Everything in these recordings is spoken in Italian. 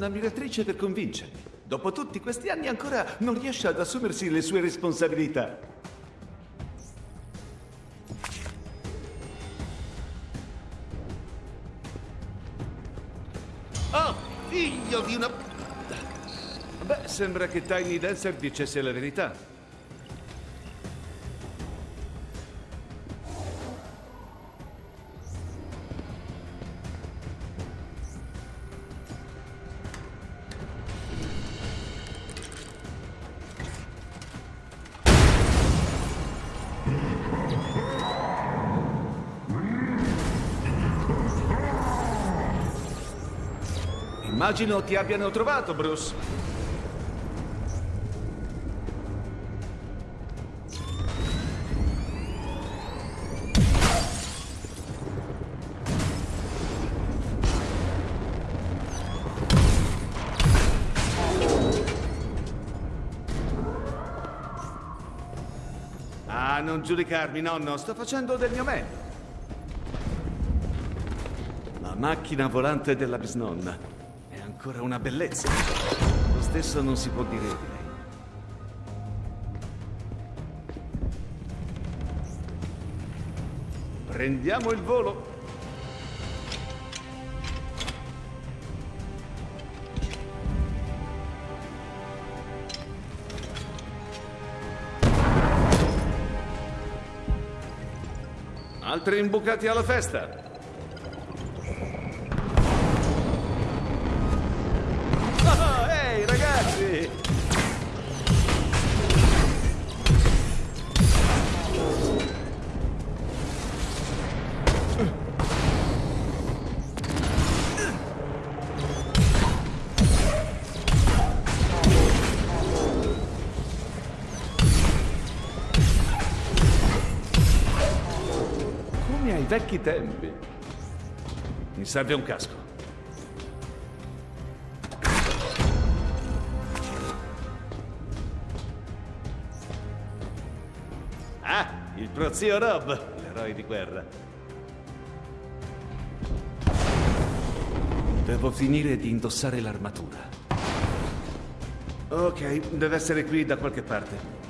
Portato un'ammiratrice per convincermi. Dopo tutti questi anni ancora non riesce ad assumersi le sue responsabilità. Oh, figlio di una... Beh, sembra che Tiny Dancer dicesse la verità. Immagino ti abbiano trovato, Bruce. Ah, non giudicarmi, nonno. Sto facendo del mio meglio. La macchina volante della bisnonna. Ancora una bellezza. Lo stesso non si può dire di lei. Prendiamo il volo. Altri imbucati alla festa. Vecchi tempi. Mi serve un casco. Ah, il prozio Rob, l'eroe di guerra. Devo finire di indossare l'armatura. Ok, deve essere qui da qualche parte.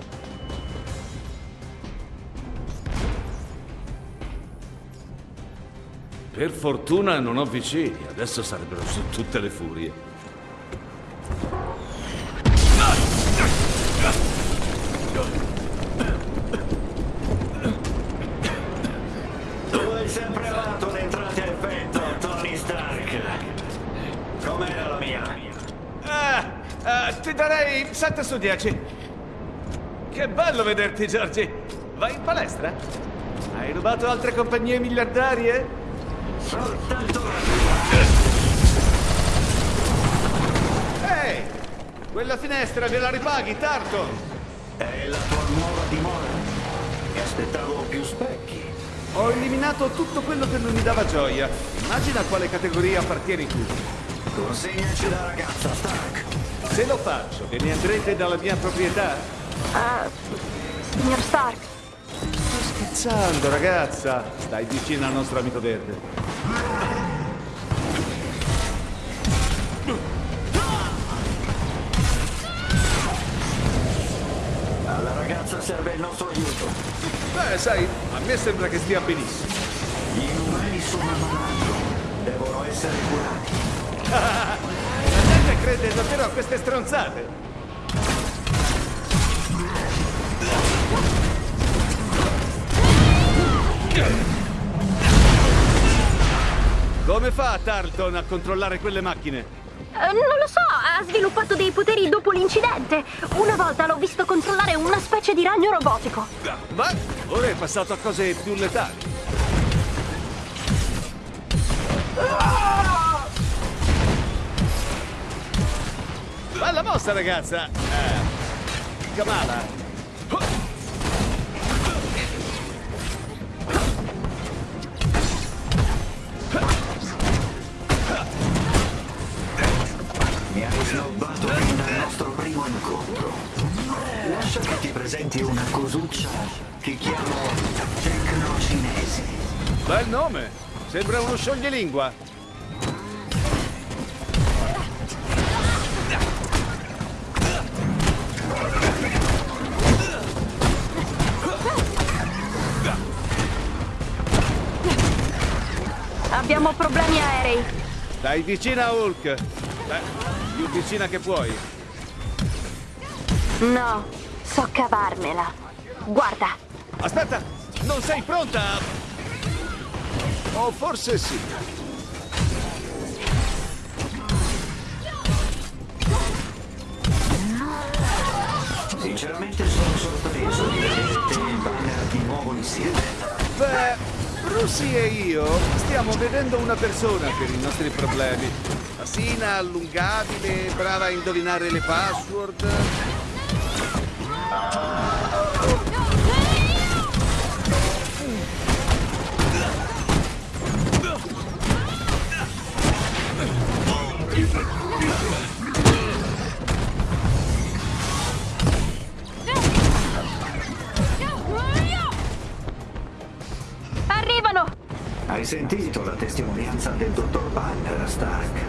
Per fortuna non ho vicini, adesso sarebbero su tutte le furie. Tu hai sempre amato le entrate a effetto, Tony Stark. Com'era la mia? Ah, ah, ti darei 7 su 10. Che bello vederti, Giorgi. Vai in palestra? Hai rubato altre compagnie miliardarie? Soltanto la Ehi! Quella finestra gliela ripaghi, Tarton! È la tua nuova dimora. Mi aspettavo più specchi. Ho eliminato tutto quello che non mi dava gioia. Immagina a quale categoria appartieni tu. Consegnaci la ragazza, Stark. Se lo faccio, ve ne andrete dalla mia proprietà? Ah, signor Stark, scherzando, ragazza. Stai vicino al nostro amico verde. Alla ragazza serve il nostro aiuto. Beh, sai, a me sembra che stia benissimo. Gli inumani sono malato. Devono essere curati. La gente crede davvero a queste stronzate. Come fa Tarleton a controllare quelle macchine? eh, non lo so, ha sviluppato dei poteri dopo l'incidente. Una volta l'ho visto controllare una specie di ragno robotico. Ma ora è passato a cose più letali. Bella mossa, ragazza! Eh, Kamala! Cosuccia ti chiamo Tecnocinese. Bel nome! Sembra uno scioglilingua. Abbiamo problemi aerei. Dai vicina a Hulk. Beh, più vicina che puoi. No, so cavarmela. Guarda, Aspetta, non sei pronta? O forse sì. Sinceramente sono sorpreso di vedere te e il banner di nuovo insieme. Beh, Russi e io stiamo vedendo una persona per i nostri problemi. Asina, allungabile, brava a indovinare le password. Hai sentito la testimonianza del dottor Banner, Stark?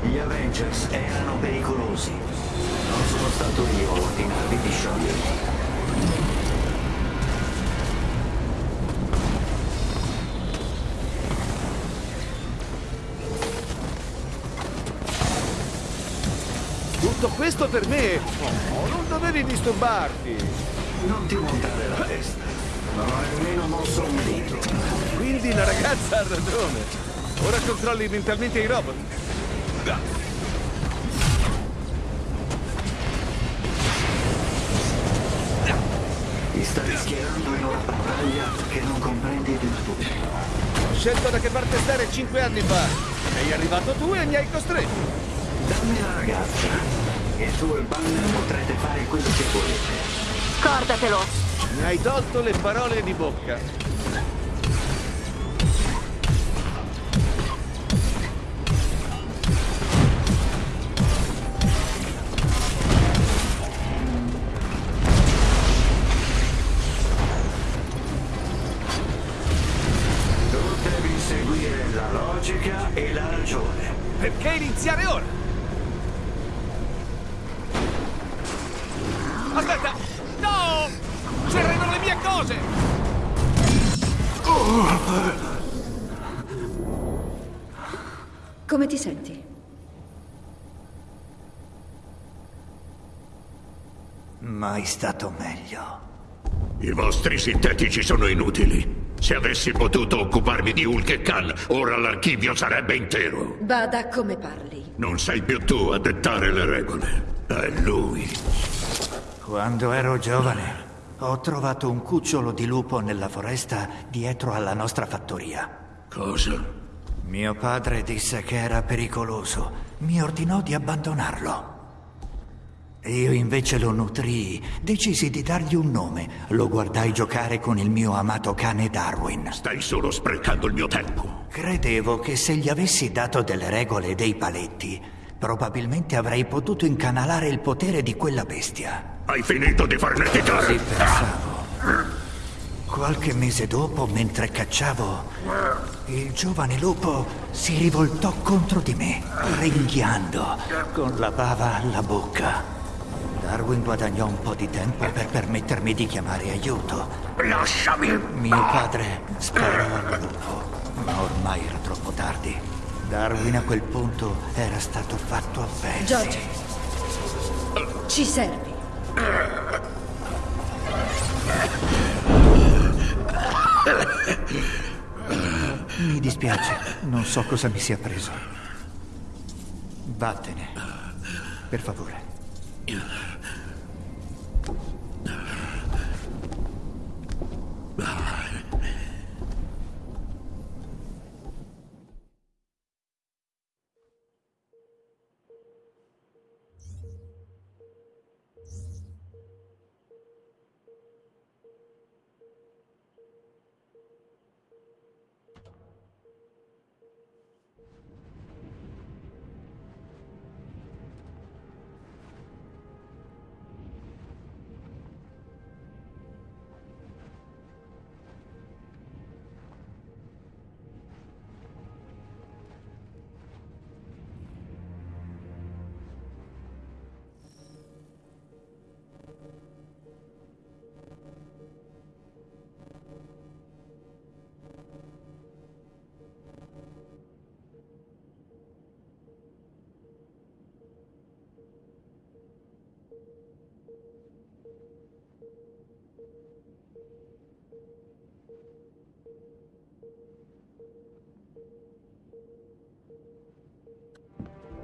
Gli Avengers erano pericolosi. Non sono stato io a ordinarvi di scioglierli. Tutto questo per me? Oh, non dovevi disturbarti. Non ti montare la testa. Non ho nemmeno mosso un dito. Quindi la ragazza ha ragione. Ora controlli mentalmente i robot. Schierando in una battaglia che non comprendi del tutto. Ho scelto da che parte stare cinque anni fa. Sei arrivato tu e mi hai costretto. Dammi la ragazza e tu e Banner potrete fare quello che volete. Scordatelo! Mi hai tolto le parole di bocca. Stato meglio. I vostri sintetici sono inutili. Se avessi potuto occuparmi di Hulk e Khan, ora l'archivio sarebbe intero. Bada come parli. Non sei più tu a dettare le regole. È lui. Quando ero giovane ho trovato un cucciolo di lupo nella foresta dietro alla nostra fattoria. Cosa? Mio padre disse che era pericoloso. Mi ordinò di abbandonarlo. Io invece lo nutrii, decisi di dargli un nome. Lo guardai giocare con il mio amato cane Darwin. Stai solo sprecando il mio tempo. Credevo che se gli avessi dato delle regole e dei paletti, probabilmente avrei potuto incanalare il potere di quella bestia. Hai finito di farne Così titolare? pensavo. Qualche mese dopo, mentre cacciavo, il giovane lupo si rivoltò contro di me, ringhiando, con la bava alla bocca. Darwin guadagnò un po' di tempo per permettermi di chiamare aiuto. Lasciami! Mio padre sparò al lupo, ma ormai era troppo tardi. Darwin a quel punto era stato fatto a pezzi. Giorgio. Ci servi. Mi dispiace, non so cosa mi sia preso. Vattene, per favore. 原来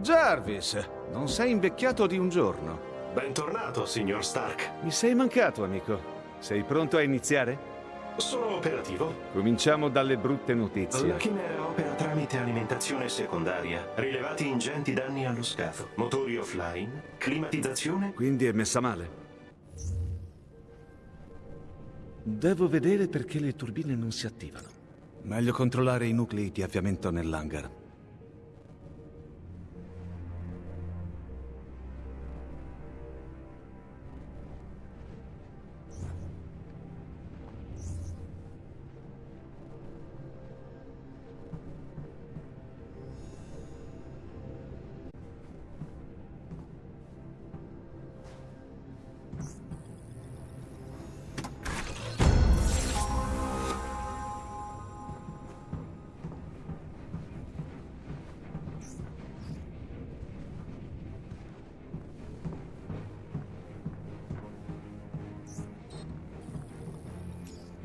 Jarvis, non sei invecchiato di un giorno. Bentornato, signor Stark. Mi sei mancato, amico. Sei pronto a iniziare? Sono operativo. Cominciamo dalle brutte notizie. La chimera opera tramite alimentazione secondaria. Rilevati ingenti danni allo scafo. Motori offline. Climatizzazione. Quindi è messa male. Devo vedere perché le turbine non si attivano. Meglio controllare i nuclei di avviamento nell'hangar.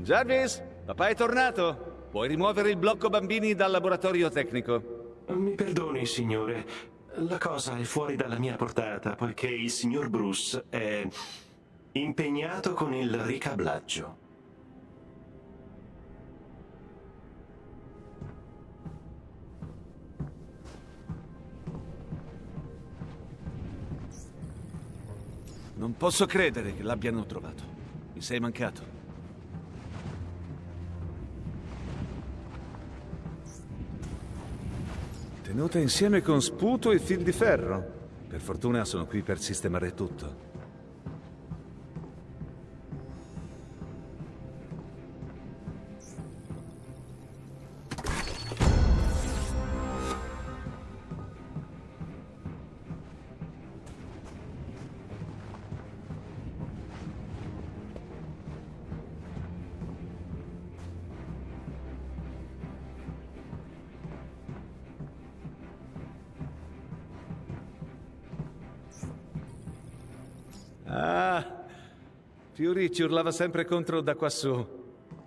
Jarvis, papà è tornato. Puoi rimuovere il blocco bambini dal laboratorio tecnico. Mi perdoni, signore. La cosa è fuori dalla mia portata, poiché il signor Bruce è impegnato con il ricablaggio. Non posso credere che l'abbiano trovato. Mi sei mancato. Tenuta insieme con sputo e fil di ferro. Per fortuna sono qui per sistemare tutto. Ci urlava sempre contro da quassù.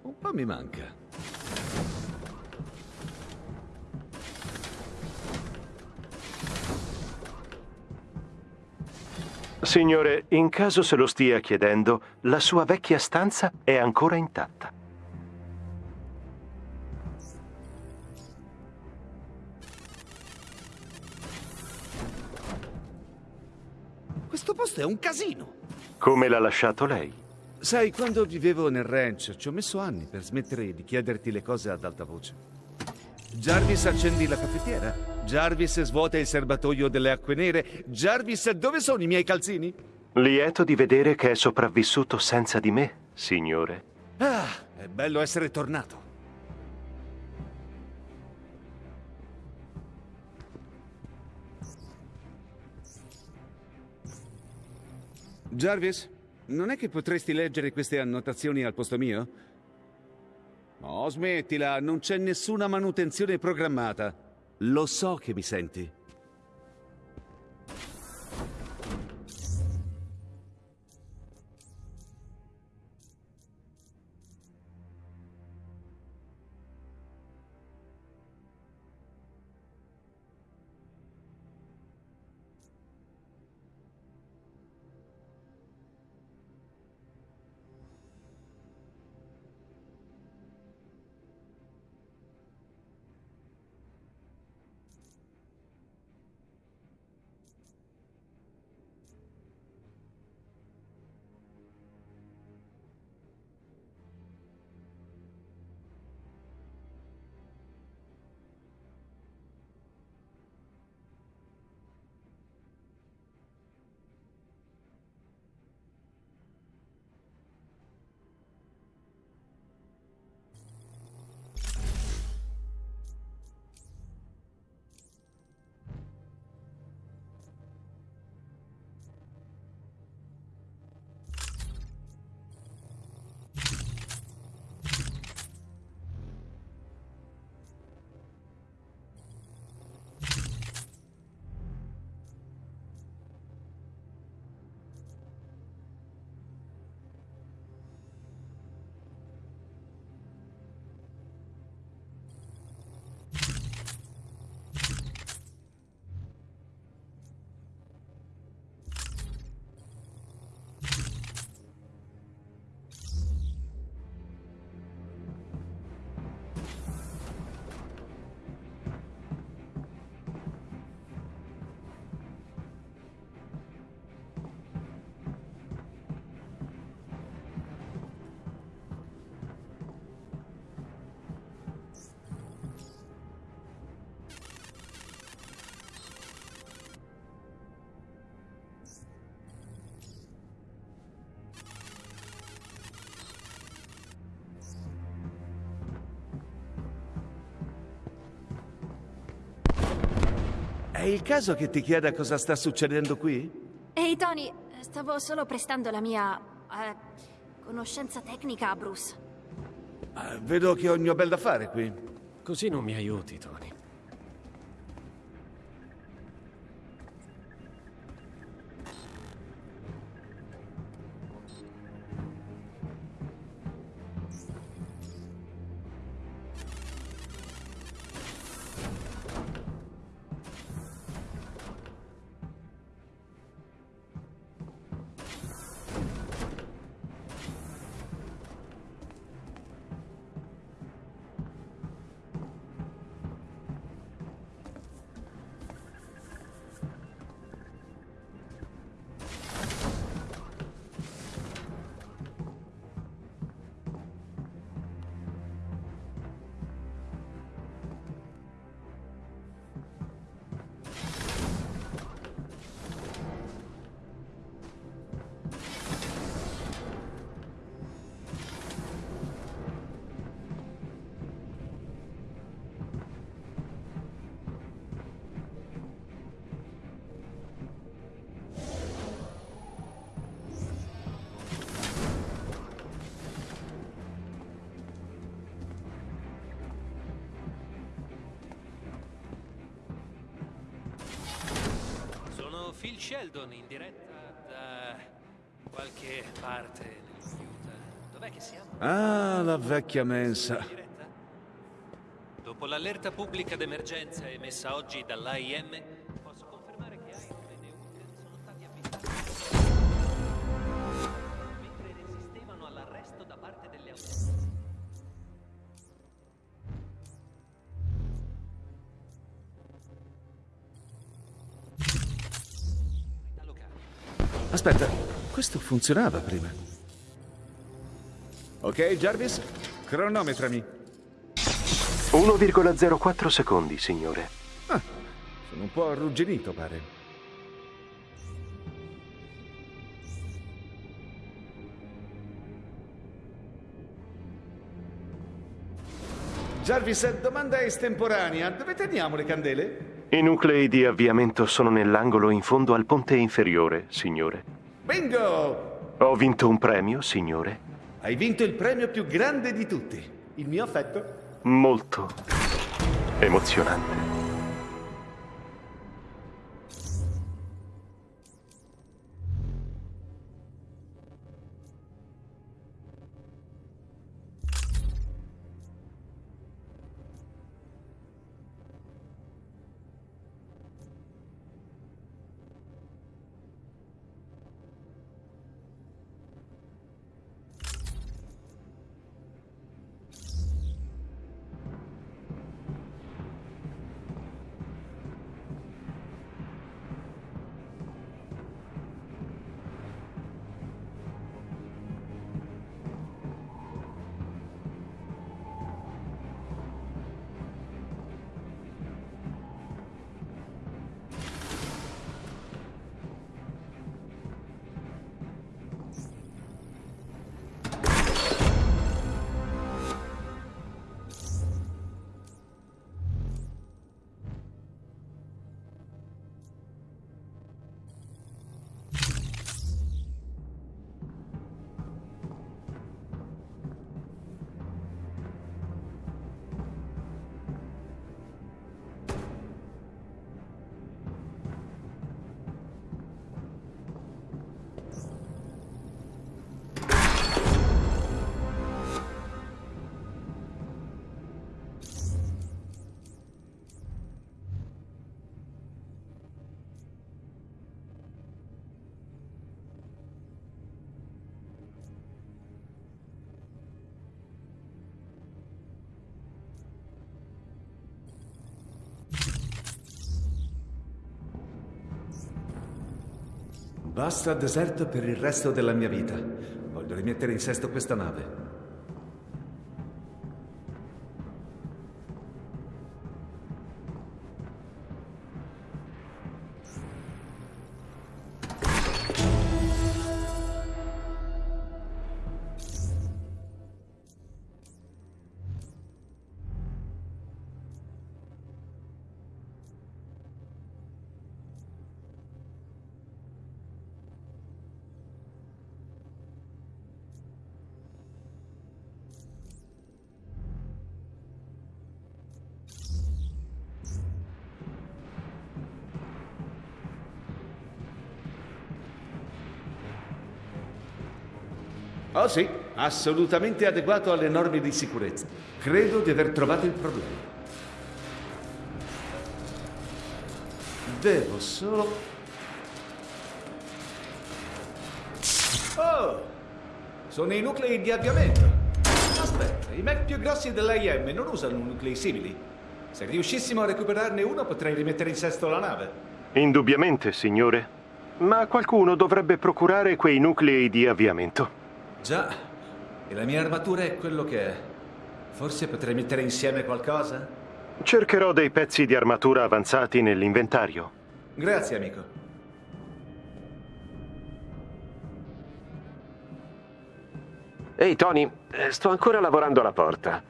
Un po' mi manca. Signore, in caso se lo stia chiedendo, la sua vecchia stanza è ancora intatta. Questo posto è un casino. Come l'ha lasciato lei? Sai, quando vivevo nel ranch, ci ho messo anni per smettere di chiederti le cose ad alta voce. Jarvis, accendi la caffettiera. Jarvis, svuota il serbatoio delle acque nere. Jarvis, dove sono i miei calzini? Lieto di vedere che è sopravvissuto senza di me, signore. Ah, è bello essere tornato. Jarvis, non è che potresti leggere queste annotazioni al posto mio? No, smettila, non c'è nessuna manutenzione programmata. Lo so che mi senti. È il caso che ti chieda cosa sta succedendo qui? Ehi Tony, stavo solo prestando la mia... eh, conoscenza tecnica a Bruce. Ah, vedo che ho il mio bel da fare qui. Così non mi aiuti, Tony. Sheldon in diretta da qualche parte computer. Dov'è che siamo? Ah, la vecchia mensa. Dopo l'allerta pubblica d'emergenza emessa oggi dall'AIM, questo funzionava prima. Ok, Jarvis? Cronometrami. 1,04 secondi, signore. Ah, sono un po' arrugginito, pare. Jarvis, domanda estemporanea. Dove teniamo le candele? I nuclei di avviamento sono nell'angolo in fondo al ponte inferiore, signore. Bingo! Ho vinto un premio, signore. Hai vinto il premio più grande di tutti. Il mio affetto. Molto emozionante. Basta deserto per il resto della mia vita. Voglio rimettere in sesto questa nave. Assolutamente adeguato alle norme di sicurezza. Credo di aver trovato il problema. Devo solo... Oh! Sono i nuclei di avviamento. Aspetta, i mech più grossi dell'AIM non usano nuclei simili. Se riuscissimo a recuperarne uno potrei rimettere in sesto la nave. Indubbiamente, signore. Ma qualcuno dovrebbe procurare quei nuclei di avviamento. Già, e la mia armatura è quello che è. Forse potrei mettere insieme qualcosa? Cercherò dei pezzi di armatura avanzati nell'inventario. Grazie, amico. Ehi, Tony, eh, sto ancora lavorando alla porta.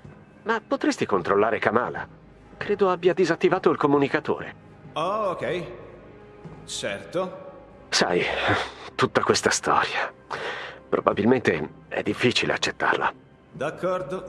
Ma potresti controllare Kamala? Credo abbia disattivato il comunicatore. Oh, ok. Certo. Sai, tutta questa storia. Probabilmente è difficile accettarla. D'accordo.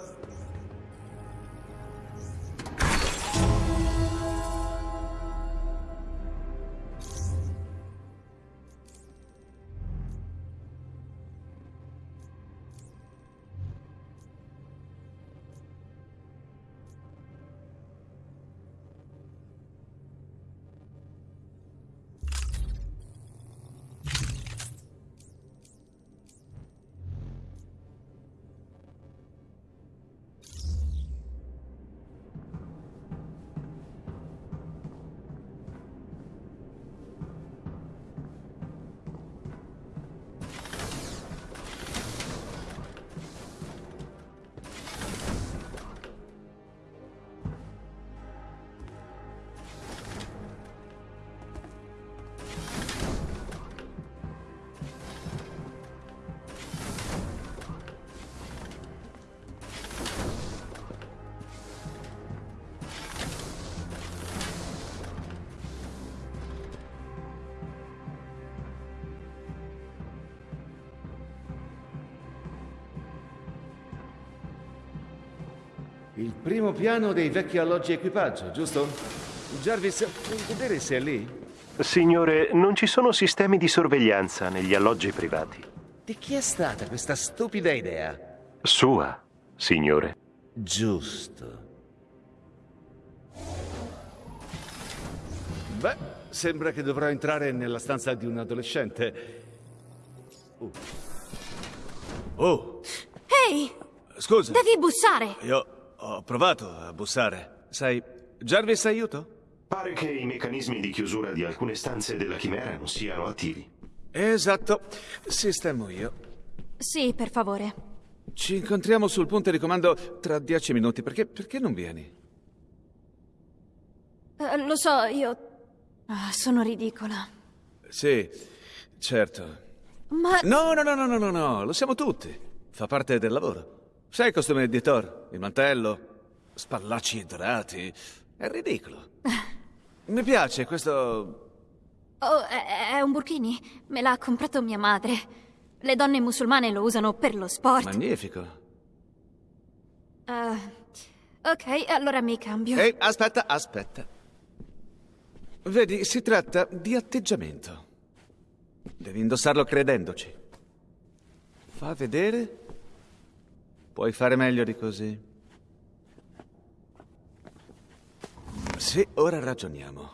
Il primo piano dei vecchi alloggi equipaggio, giusto? Jarvis, puoi vedere se è lì? Signore, non ci sono sistemi di sorveglianza negli alloggi privati. Di chi è stata questa stupida idea? Sua, signore. Giusto. Beh, sembra che dovrò entrare nella stanza di un adolescente. Uh. Oh, Ehi, scusa. devi bussare. Io ho provato a bussare. Sai, Jarvis, aiuto? Pare che i meccanismi di chiusura di alcune stanze della chimera non siano attivi. Esatto. Sistemo io. Sì, per favore. Ci incontriamo sul punto di comando tra dieci minuti. Perché, perché non vieni? Eh, lo so, io... Ah, sono ridicola. Sì, certo. Ma... No, no, no, no, no, no, no, lo siamo tutti. Fa parte del lavoro. Sai il costume di Thor? Il mantello? Spallacci dorati? È ridicolo. Mi piace questo... Oh, è, è un burkini. Me l'ha comprato mia madre. Le donne musulmane lo usano per lo sport. Magnifico. Eh, ok, allora mi cambio. Ehi, aspetta, aspetta. Vedi, si tratta di atteggiamento. Devi indossarlo credendoci. Fa vedere. Puoi fare meglio di così. Sì, ora ragioniamo.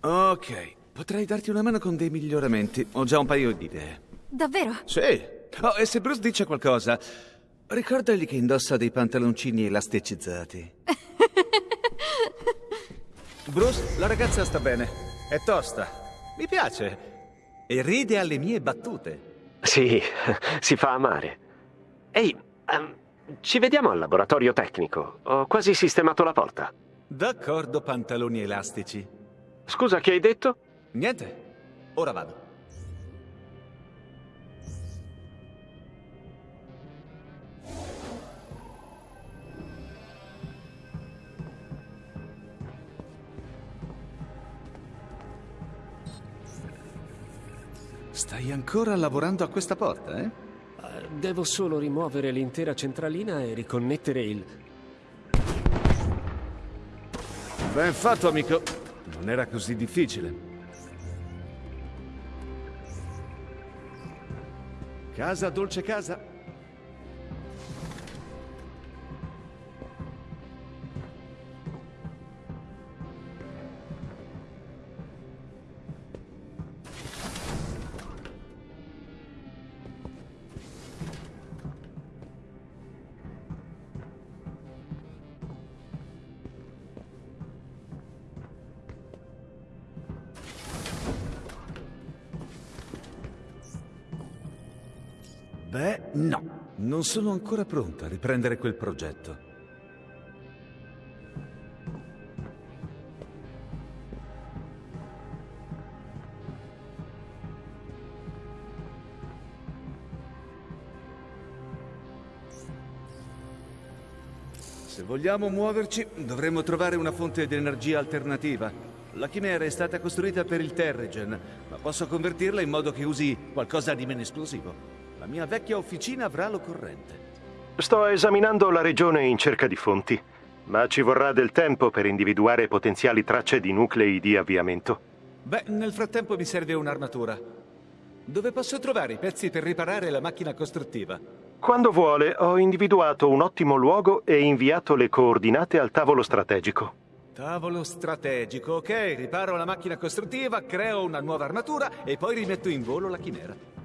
Ok, potrei darti una mano con dei miglioramenti. Ho già un paio di idee. Davvero? Sì. Oh, e se Bruce dice qualcosa, ricordagli che indossa dei pantaloncini elasticizzati. Bruce, la ragazza sta bene. È tosta. Mi piace. E ride alle mie battute. Sì, si fa amare. Ehi, ehm, ci vediamo al laboratorio tecnico. Ho quasi sistemato la porta. D'accordo, pantaloni elastici. Scusa, che hai detto? Niente. Ora vado. Stai ancora lavorando a questa porta, eh? Devo solo rimuovere l'intera centralina e riconnettere il... Ben fatto, amico. Non era così difficile. Casa, dolce casa. No, non sono ancora pronto a riprendere quel progetto. Se vogliamo muoverci, dovremmo trovare una fonte di energia alternativa. La chimera è stata costruita per il Terrigen, ma posso convertirla in modo che usi qualcosa di meno esplosivo. Mia vecchia officina avrà l'occorrente. Sto esaminando la regione in cerca di fonti, ma ci vorrà del tempo per individuare potenziali tracce di nuclei di avviamento. Beh, nel frattempo mi serve un'armatura. Dove posso trovare i pezzi per riparare la macchina costruttiva? Quando vuole, ho individuato un ottimo luogo e inviato le coordinate al tavolo strategico. Tavolo strategico, ok, riparo la macchina costruttiva, creo una nuova armatura e poi rimetto in volo la chimera.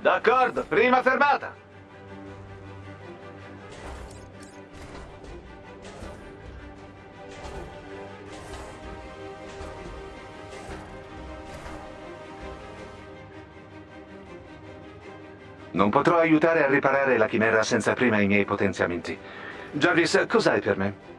D'accordo, prima fermata. Non potrò aiutare a riparare la chimera senza prima i miei potenziamenti. Jarvis, cos'hai per me?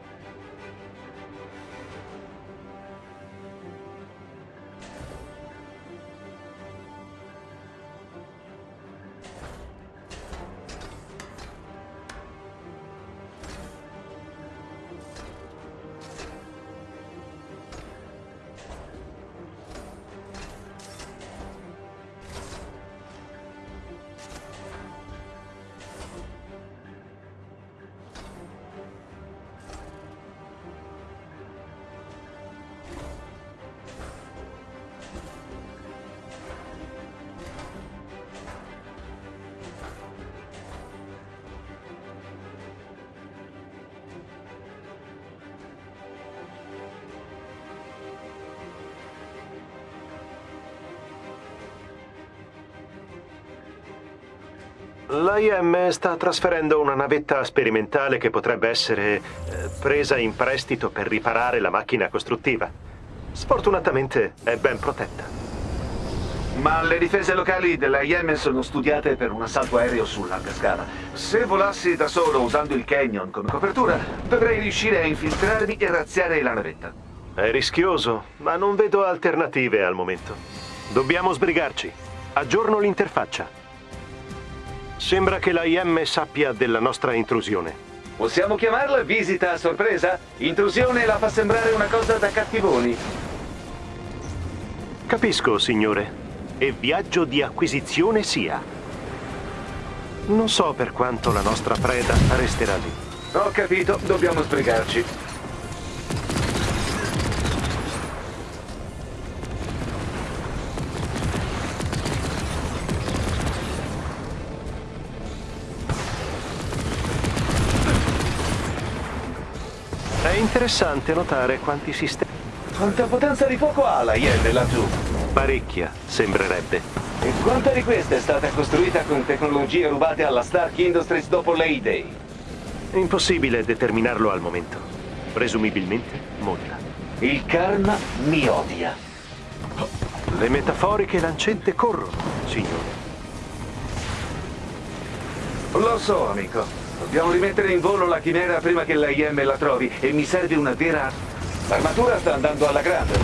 L'IM sta trasferendo una navetta sperimentale che potrebbe essere eh, presa in prestito per riparare la macchina costruttiva. Sfortunatamente è ben protetta. Ma le difese locali della Yemen sono studiate per un assalto aereo su larga scala. Se volassi da solo usando il canyon come copertura, dovrei riuscire a infiltrarmi e razziare la navetta. È rischioso, ma non vedo alternative al momento. Dobbiamo sbrigarci. Aggiorno l'interfaccia. Sembra che la IM sappia della nostra intrusione. Possiamo chiamarla visita a sorpresa? Intrusione la fa sembrare una cosa da cattivoni. Capisco, signore. E viaggio di acquisizione sia. Non so per quanto la nostra preda resterà lì. Ho capito, dobbiamo sbrigarci. Interessante notare quanti sistemi... Quanta potenza di fuoco ha la Yen laggiù? Parecchia, sembrerebbe. E quanta di questa è stata costruita con tecnologie rubate alla Stark Industries dopo l'A-Day? Impossibile determinarlo al momento. Presumibilmente molta. Il karma mi odia. Le metaforiche lancette corrono, signore. Lo so, amico. Dobbiamo rimettere in volo la chimera prima che la IM la trovi e mi serve una vera... L'armatura sta andando alla grande.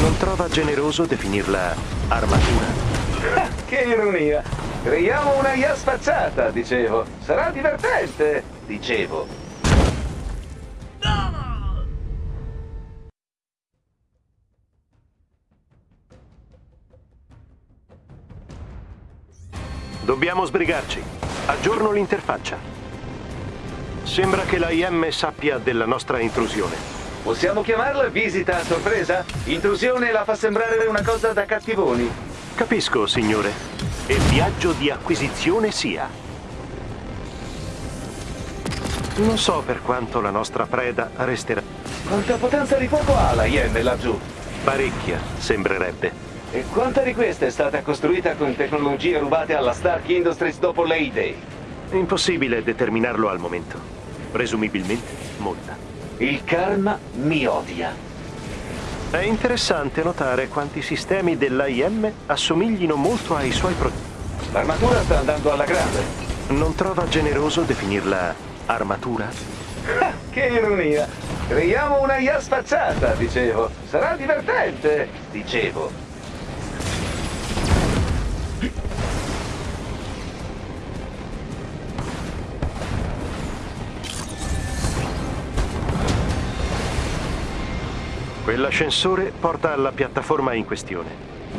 Non trova generoso definirla armatura? che ironia! Creiamo una IA spacciata, dicevo. Sarà divertente, dicevo. Dobbiamo sbrigarci. Aggiorno l'interfaccia. Sembra che la IM sappia della nostra intrusione. Possiamo chiamarla visita a sorpresa? Intrusione la fa sembrare una cosa da cattivoni. Capisco, signore. E viaggio di acquisizione sia. Non so per quanto la nostra preda resterà. Quanta potenza di fuoco ha la Yen laggiù? Parecchia, sembrerebbe. E quanta di questa è stata costruita con tecnologie rubate alla Stark Industries dopo l'A-Day? Impossibile determinarlo al momento. Presumibilmente molta. Il karma mi odia. È interessante notare quanti sistemi dell'AIM assomiglino molto ai suoi progetti. L'armatura sta andando alla grande. Non trova generoso definirla armatura? che ironia! Creiamo una IA spacciata, dicevo. Sarà divertente, dicevo. Quell'ascensore porta alla piattaforma in questione.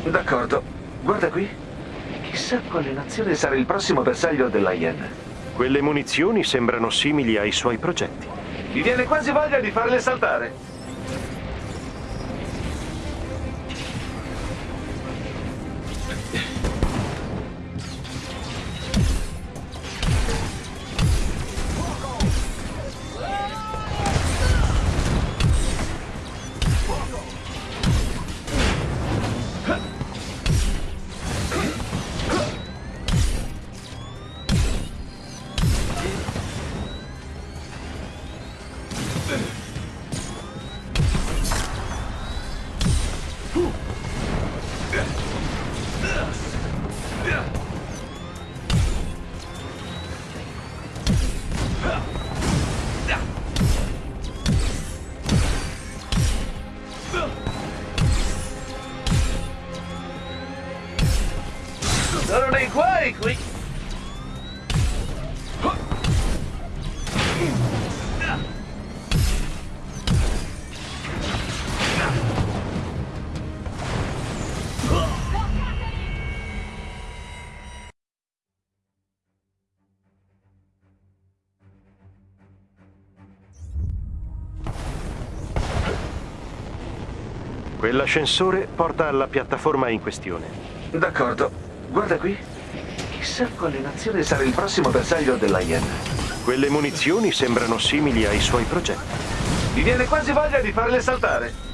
D'accordo. Guarda qui. Chissà quale nazione sarà il prossimo bersaglio della Yen. Quelle munizioni sembrano simili ai suoi progetti. Mi viene quasi voglia di farle saltare. Quell'ascensore porta alla piattaforma in questione. D'accordo. Guarda qui. Chissà quale nazione sarà il prossimo bersaglio della Yen. Quelle munizioni sembrano simili ai suoi progetti. Mi viene quasi voglia di farle saltare.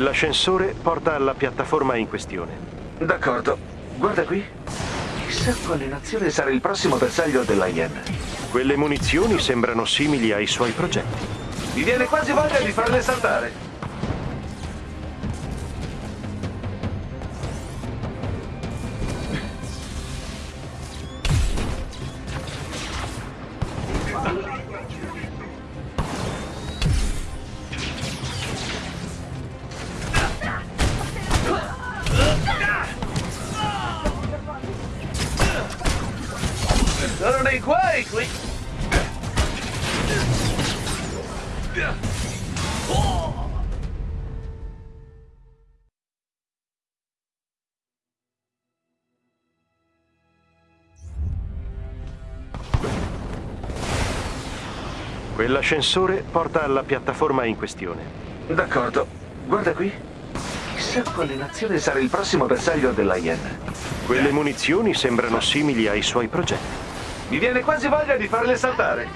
Quell'ascensore porta alla piattaforma in questione. D'accordo. Guarda qui. Chissà quale nazione sarà il prossimo bersaglio dell'IM. Quelle munizioni sembrano simili ai suoi progetti. Mi viene quasi voglia di farle saltare. Quell'ascensore porta alla piattaforma in questione. D'accordo. Guarda qui. Chissà quale nazione sarà il prossimo bersaglio dell'IM. Quelle munizioni sembrano simili ai suoi progetti. Mi viene quasi voglia di farle saltare.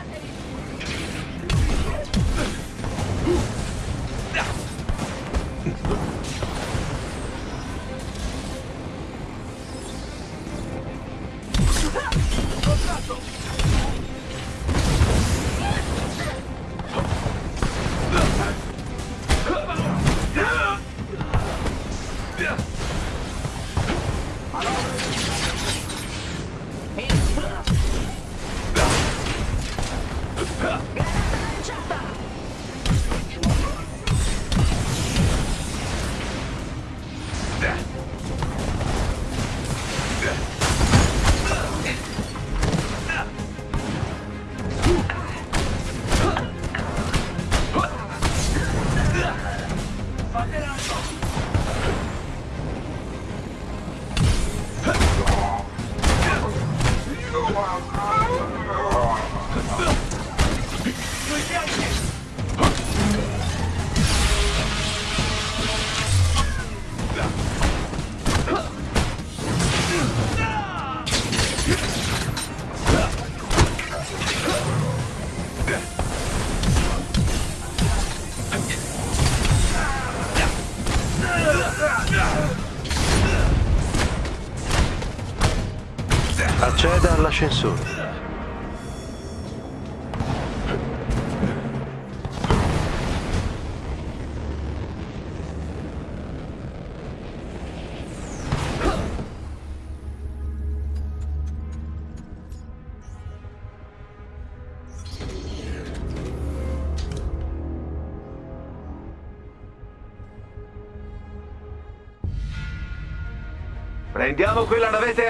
All'ascensore.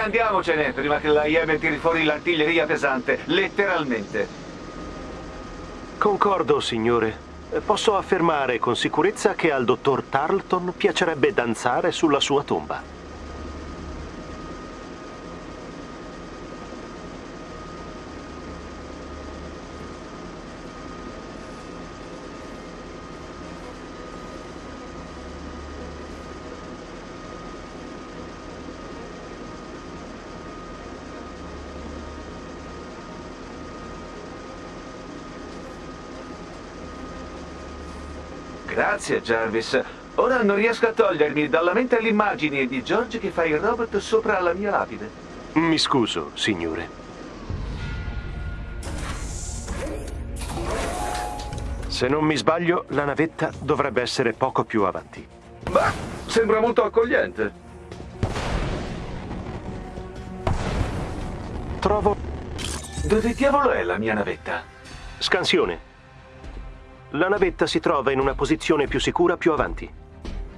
Andiamocene prima che la IM tiri fuori l'artiglieria pesante, letteralmente. Concordo, signore. Posso affermare con sicurezza che al dottor Tarleton piacerebbe danzare sulla sua tomba. Grazie, Jarvis. Ora non riesco a togliermi dalla mente l'immagine di George che fa il robot sopra la mia lapide. Mi scuso, signore. Se non mi sbaglio, la navetta dovrebbe essere poco più avanti. Ma sembra molto accogliente. Trovo Dove diavolo è la mia navetta? scansione. La navetta si trova in una posizione più sicura più avanti.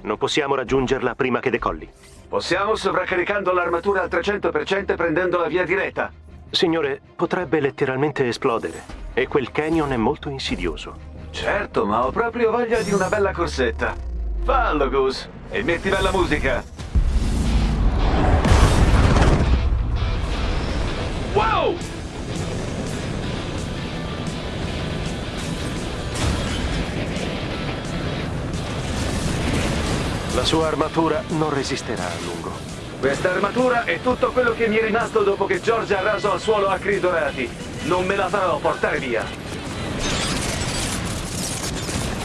Non possiamo raggiungerla prima che decolli. Possiamo sovraccaricando l'armatura al 300% e prendendo la via diretta. Signore, potrebbe letteralmente esplodere. E quel canyon è molto insidioso. Certo, ma ho proprio voglia di una bella corsetta. Fallo, Goose, e metti bella musica. Wow! La sua armatura non resisterà a lungo. Questa armatura è tutto quello che mi è rimasto dopo che George ha raso al suolo acri dorati. Non me la farò portare via.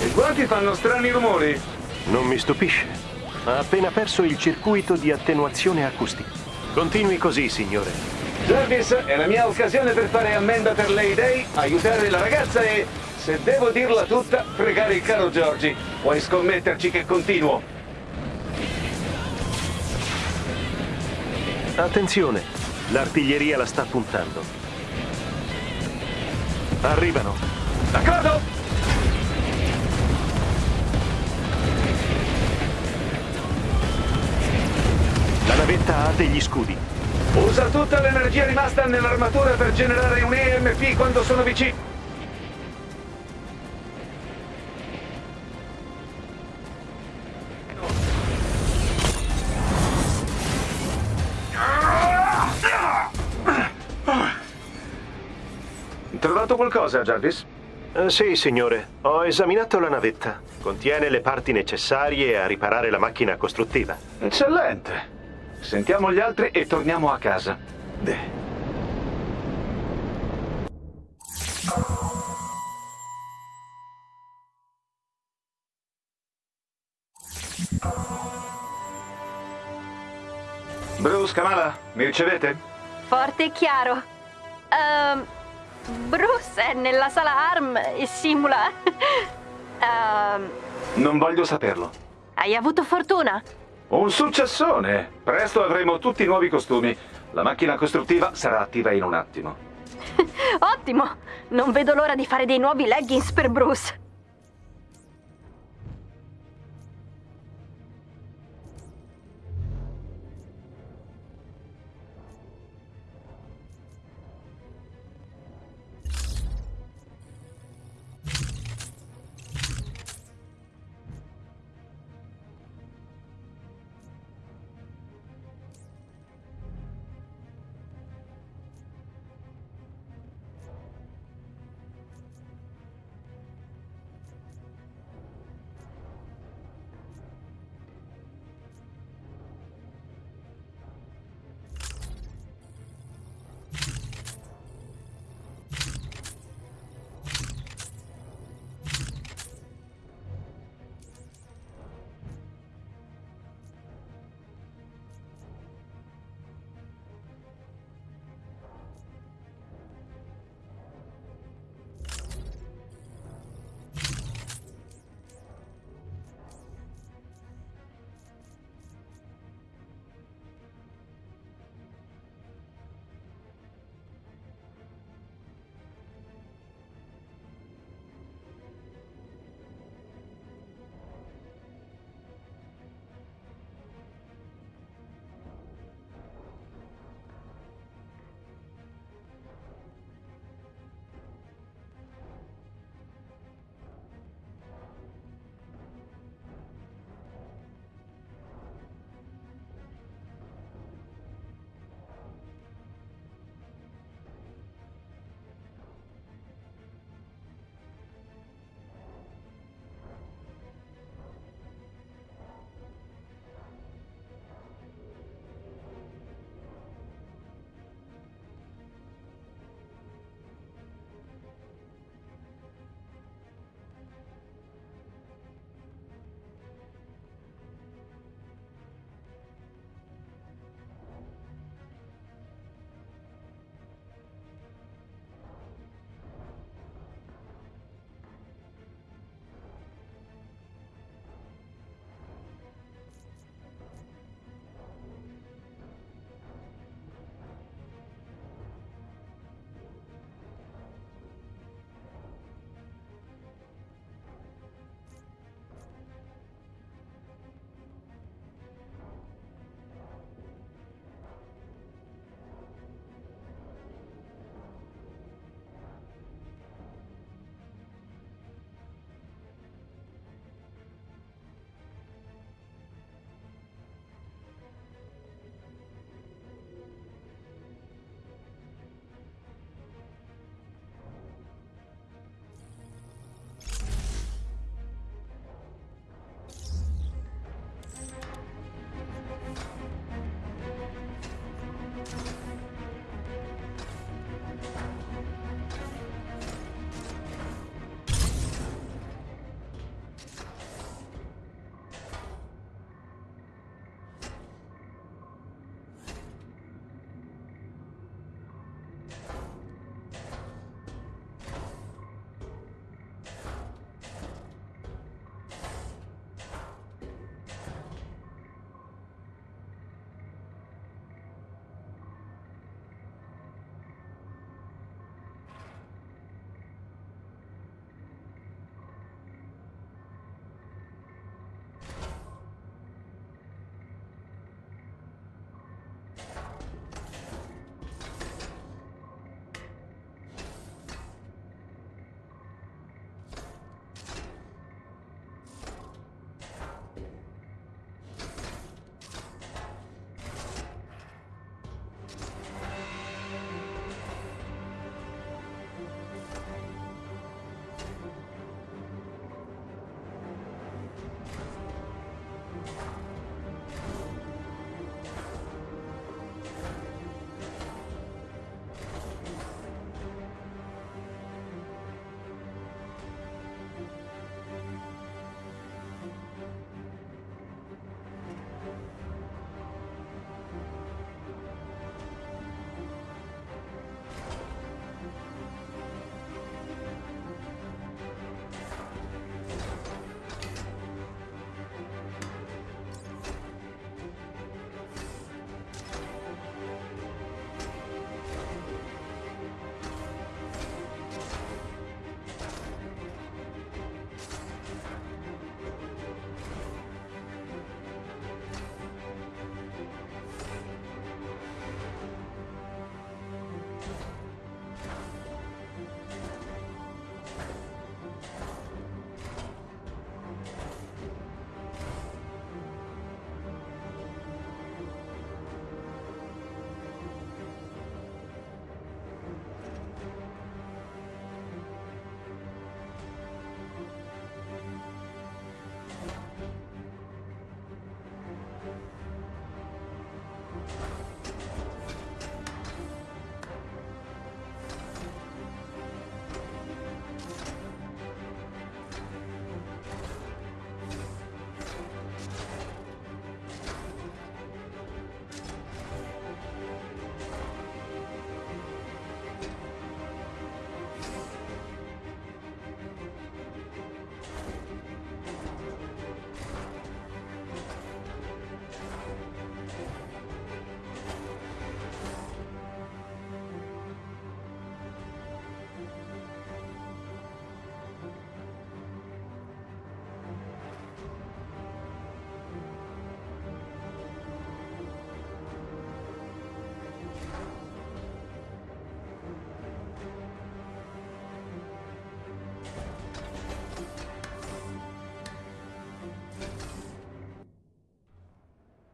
I guanti fanno strani rumori. Non mi stupisce. Ha appena perso il circuito di attenuazione acustica. Continui così, signore. Jarvis, è la mia occasione per fare ammenda per Lady Day, aiutare la ragazza e, se devo dirla tutta, fregare il caro Giorgi. Puoi scommetterci che continuo. Attenzione, l'artiglieria la sta puntando. Arrivano. D'accordo? La navetta ha degli scudi. Usa tutta l'energia rimasta nell'armatura per generare un EMP quando sono vicino. Qualcosa, Jarvis? Eh, sì, signore. Ho esaminato la navetta. Contiene le parti necessarie a riparare la macchina costruttiva. Eccellente. Sentiamo gli altri e torniamo a casa. Beh. Bruce, Kamala, mi ricevete? Forte e chiaro. Ehm, Bruce è nella sala ARM e simula. Ehm, Non voglio saperlo. hai avuto fortuna? Un successone! Presto avremo tutti i nuovi costumi. La macchina costruttiva sarà attiva in un attimo. Ottimo! Non vedo l'ora di fare dei nuovi leggings per Bruce.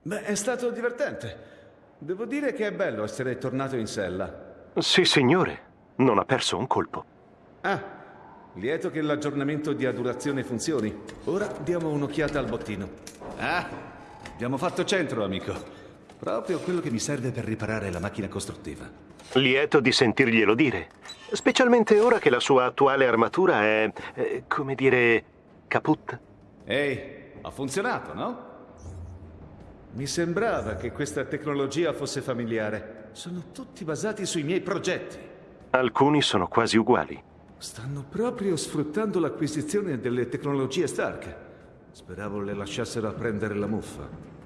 Beh, è stato divertente. Devo dire che è bello essere tornato in sella. Sì, signore. Non ha perso un colpo. Ah, lieto che l'aggiornamento di adulazione funzioni. Ora diamo un'occhiata al bottino. Ah, abbiamo fatto centro, amico. Proprio quello che mi serve per riparare la macchina costruttiva. Lieto di sentirglielo dire. Specialmente ora che la sua attuale armatura è, eh, come dire, caput. Ehi, ha funzionato, no? Mi sembrava che questa tecnologia fosse familiare. Sono tutti basati sui miei progetti. Alcuni sono quasi uguali. Stanno proprio sfruttando l'acquisizione delle tecnologie Stark. Speravo le lasciassero prendere la muffa.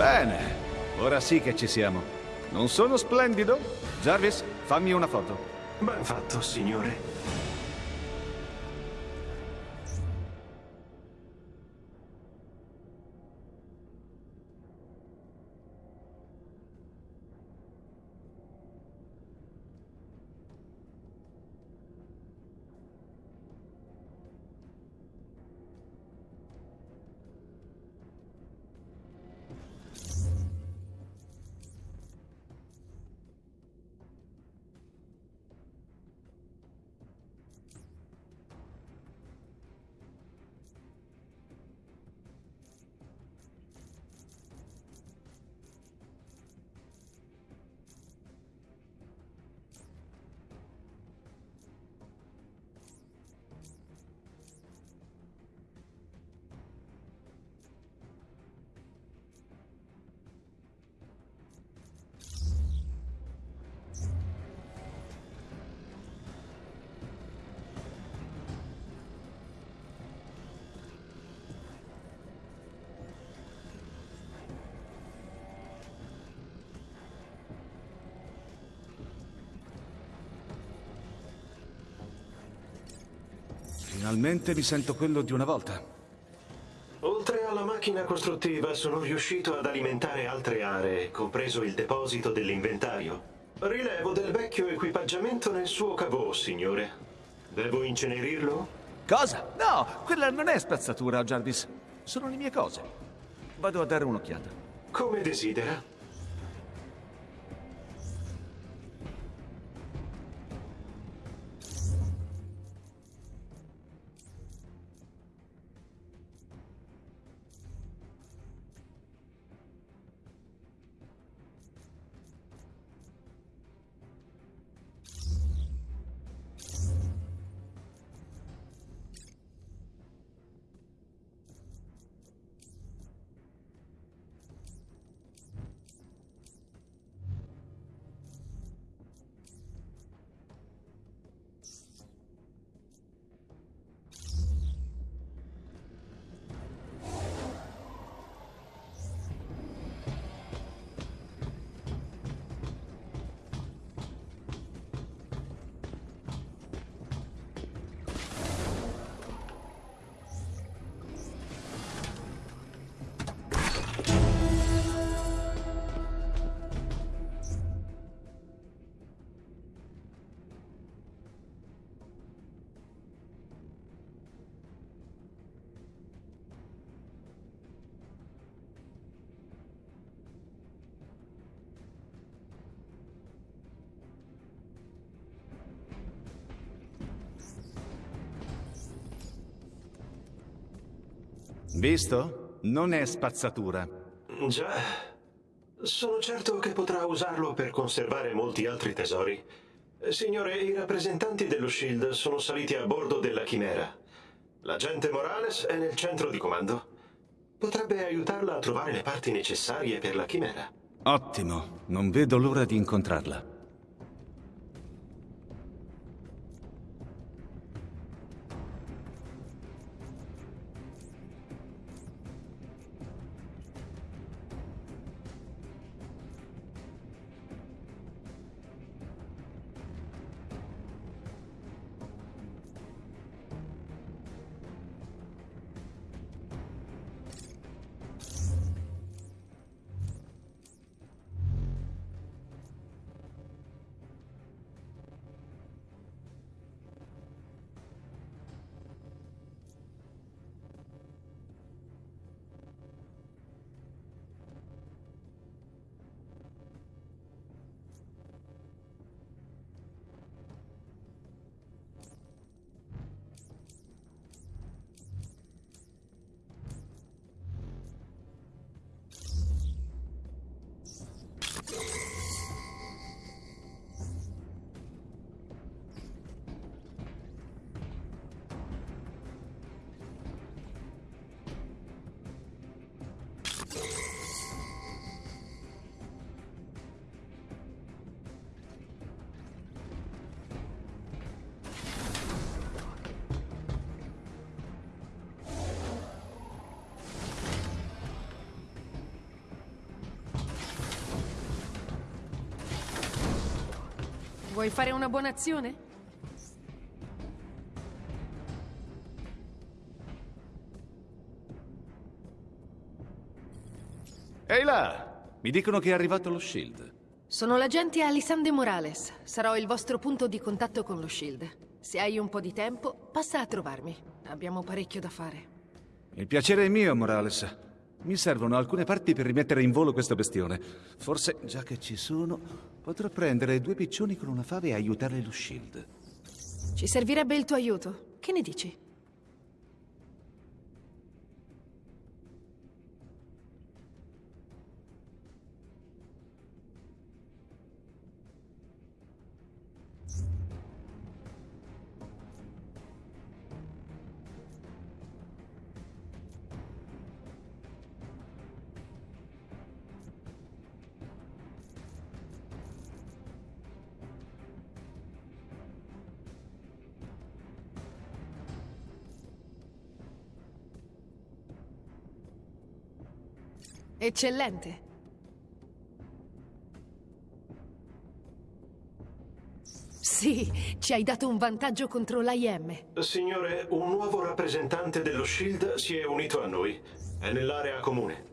Bene, ora sì che ci siamo. Non sono splendido? Jarvis, fammi una foto. Ben fatto, signore. Finalmente mi sento quello di una volta. Oltre alla macchina costruttiva, sono riuscito ad alimentare altre aree, compreso il deposito dell'inventario. Rilevo del vecchio equipaggiamento nel suo cavò, signore. Devo incenerirlo? Cosa? No, quella non è spazzatura, Jarvis. Sono le mie cose. Vado a dare un'occhiata. Come desidera. Visto? Non è spazzatura. Già. Sono certo che potrà usarlo per conservare molti altri tesori. Signore, i rappresentanti dello Shield sono saliti a bordo della Chimera. L'agente Morales è nel centro di comando. Potrebbe aiutarla a trovare le parti necessarie per la Chimera. Ottimo, non vedo l'ora di incontrarla. Vuoi fare una buona azione? Ehi là! Mi dicono che è arrivato lo Shield. Sono l'agente Alisande Morales. Sarò il vostro punto di contatto con lo Shield. Se hai un po' di tempo, passa a trovarmi. Abbiamo parecchio da fare. Il piacere è mio, Morales. Mi servono alcune parti per rimettere in volo questa bestione. Forse, già che ci sono, potrò prendere due piccioni con una fave e aiutare lo Shield. Ci servirebbe il tuo aiuto. Che ne dici? Eccellente. Sì, ci hai dato un vantaggio contro l'AIM. Signore, un nuovo rappresentante dello SHIELD si è unito a noi. È nell'area comune.